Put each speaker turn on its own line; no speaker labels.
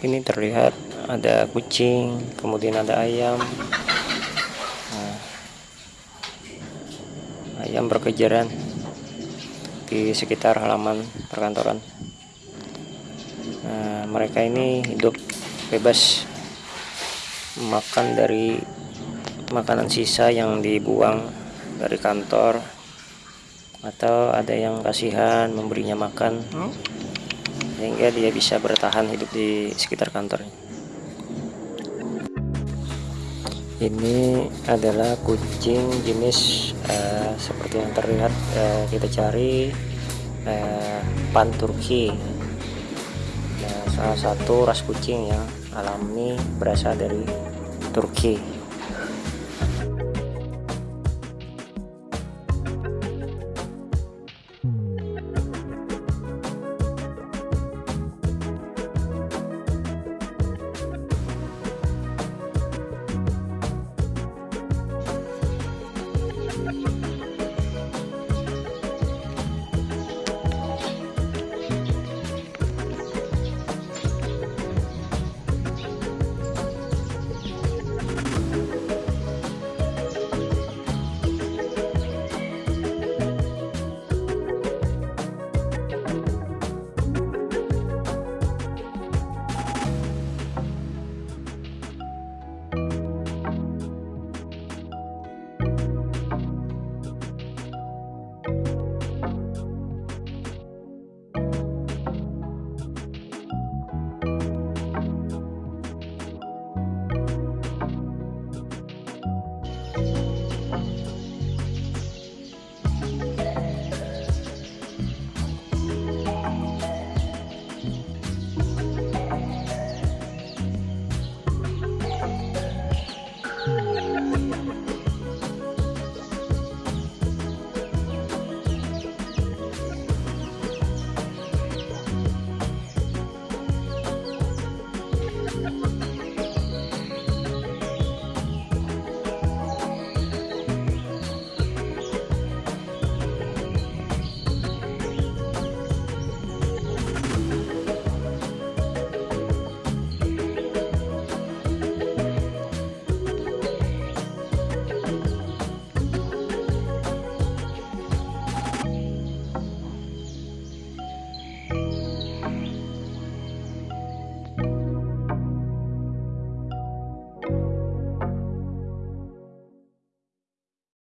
ini terlihat ada kucing kemudian ada ayam. Nah, ayam berkejaran di sekitar halaman perkantoran. Nah, mereka ini hidup bebas makan dari makanan sisa yang dibuang dari kantor atau ada yang kasihan memberinya makan sehingga dia bisa bertahan hidup di sekitar kantornya. Ini adalah kucing jenis uh, seperti yang terlihat uh, kita cari uh, pan Turki nah, salah satu ras kucing yang alami berasal dari Turki